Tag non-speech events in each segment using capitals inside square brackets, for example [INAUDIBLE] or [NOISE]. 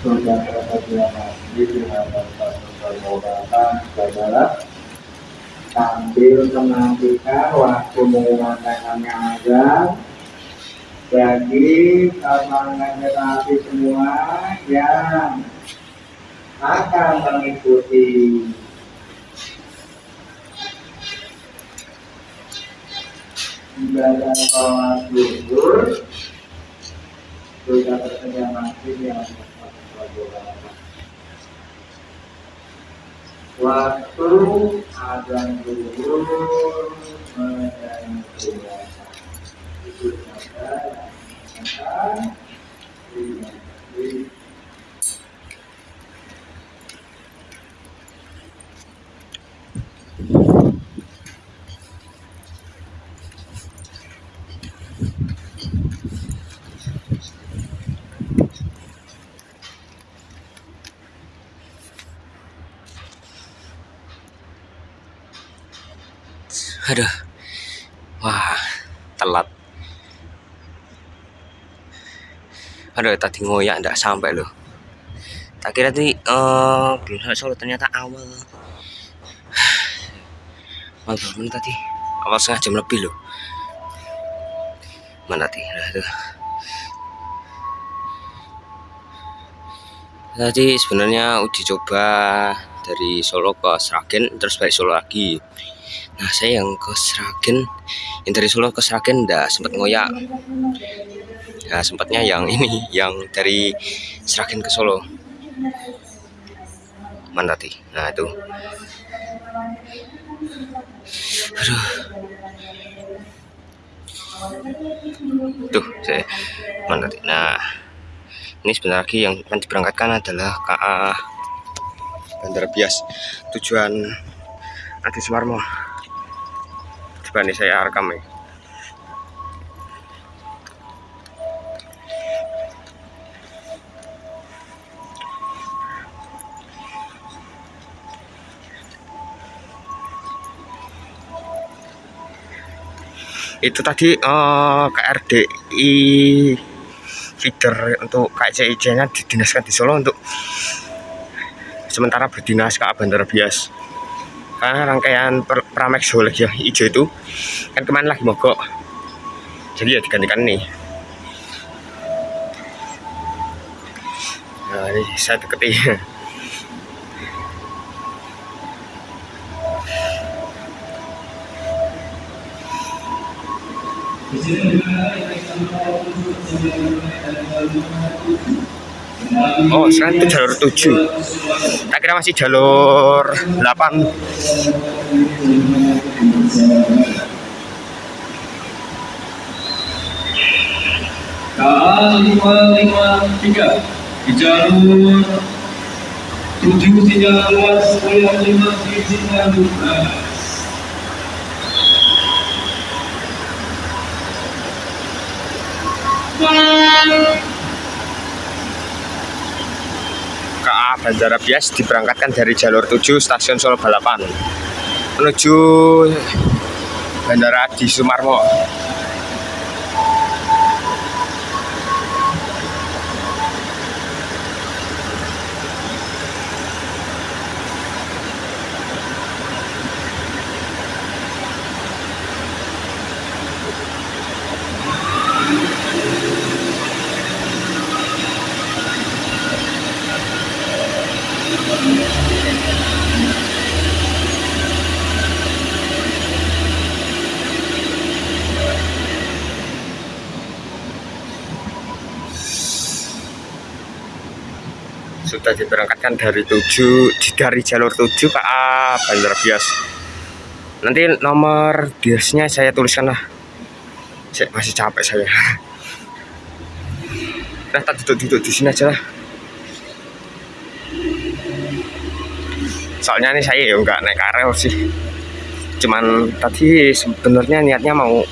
sudah sambil menantikan waktu mengumandangkannya azan bagi teman generasi semua yang akan mengikuti ibadah sholat zuhur sudah tersedia masjid yang waktu azan zuhur puasa itu saja aduh. Wah telat. Aduh tadi ngoyak ndak sampai loh tak kira tadi eh belum sampai Solo ternyata awal. [SIGHS] Awal bangun tadi. Awal setengah jam lebih loh mana tadi? Nah, tuh. tadi sebenarnya uji coba dari Solo ke Sragen terus balik Solo lagi nah saya yang ke Sragen. Yang dari Solo ke Sragen ndak sempat ngoyak. Nah sempatnya yang ini yang dari Sragen ke Solo. Mana tadi nah itu. Aduh. Tuh saya mana tadi nah ini sebentar lagi yang akan diberangkatkan adalah KA Bandara Bias. Tujuan Adi Sumarmo coba nih saya rekam ya itu tadi uh, KRDI feeder untuk KCIC nya didinaskan di Solo untuk sementara berdinas ke Bandara Bias karena rangkaian per Pramex lagi ya hijau itu kan ke mana lagi mogok. Jadi ya digantikan nih. Nah ini saya deketi Oh, sekarang itu jalur 7. Tak kira masih jalur 8. KA 553 di jalur 7 sinyal luas kuliah 5 di sinyal luas. Bandara Bias diberangkatkan dari jalur 7 stasiun Solo Balapan menuju Bandara Adi Sumarmo. Sudah diberangkatkan dari 7 dari jalur 7 KA Bandara Bias. Nanti nomor biasnya saya tuliskan lah. Saya masih capek saya. [LAUGHS] Nah tak duduk-duduk di sini aja lah. Soalnya ini saya ya nggak naik karel sih. Cuman tadi sebenarnya niatnya mau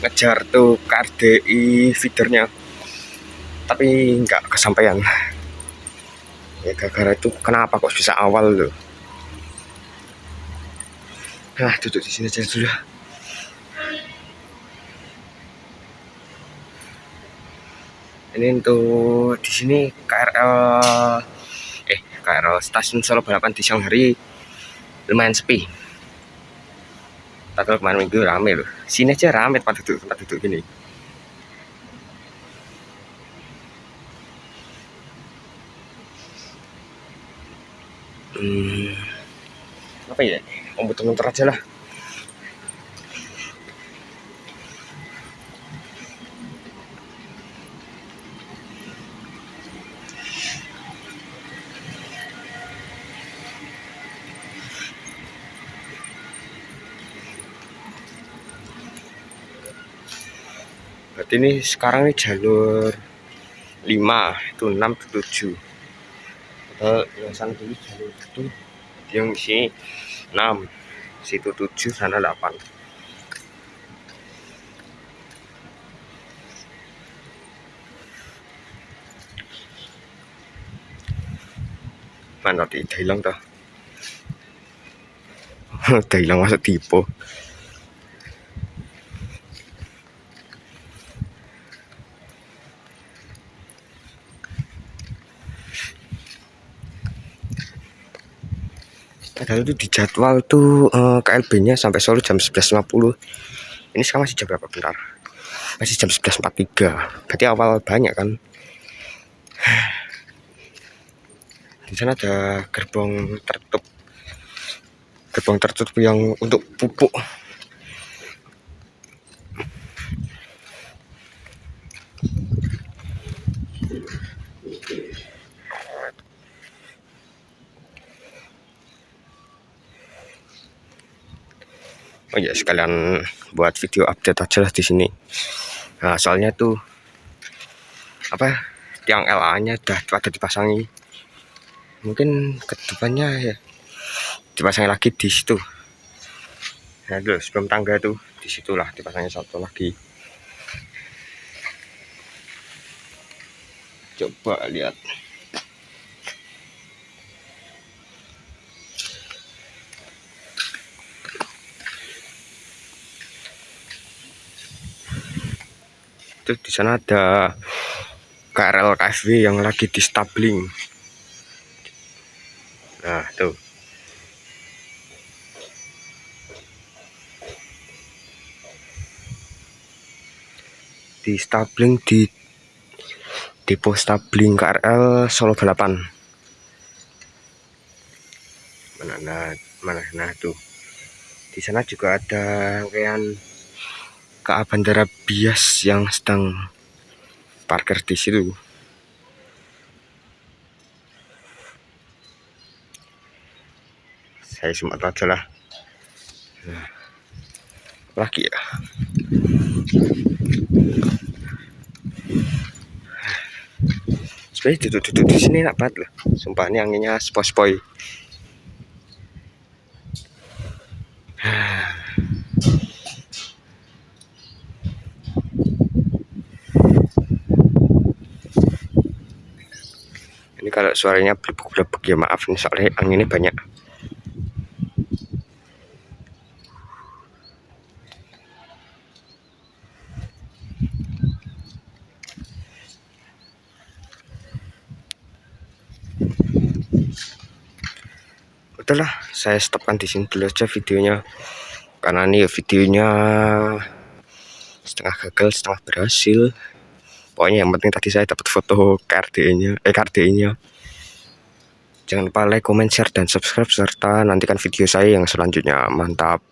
ngejar tuh KRDI feedernya. Tapi nggak kesampaian ya gara-gara itu kenapa kok bisa awal loh nah duduk di sini aja dulu ini untuk di sini KRL eh KRL stasiun Solo Balapan di siang hari. Lumayan sepi. Padahal kemarin minggu rame loh sini aja rame tempat duduk tempat duduk gini hmm, apa ya? Oh muter-muter aja lah. Berarti ini sekarang ini jalur 5 itu 6 itu 7 atau yang sana dulu jalur itu yang sini 6 situ 7 sana 8 mana di hilang udah [LAUGHS] hilang masuk tipe padahal itu di jadwal tuh uh, KLB nya sampai Solo jam 11.50 ini sekarang masih jam berapa? Bentar. Masih jam 11.43 berarti awal banyak kan? [SIGHS] Di sana ada gerbong tertutup. Gerbong tertutup yang untuk pupuk sekalian buat video update aja lah di sini. Nah soalnya tuh apa tiang LA nya udah pada dipasangi. Mungkin ke depannya ya dipasangi lagi di situ. Nah dulu sebelum tangga tuh di situlah dipasangnya satu lagi. Coba lihat itu di sana ada KRL KFW yang lagi di stabling nah tuh. Di stabling di depo stabling KRL Solo Balapan. Mana nah mana nah tuh. Di sana juga ada rangkaian KA Bandara Bias yang sedang parkir di situ. Saya sempat aja lah. Lagi ya. Sebenarnya duduk-duduk di sini enak banget loh. Sumpah ini anginnya spoi-spoi. Kalau suaranya blebek-blebek ya maaf nih soalnya anginnya banyak. Udahlah saya stopkan di sini dulu aja videonya. Karena ini videonya setengah gagal setengah berhasil. Pokoknya yang penting tadi saya dapat foto KRDI nya eh KRDI nya jangan lupa like comment share dan subscribe serta nantikan video saya yang selanjutnya. Mantap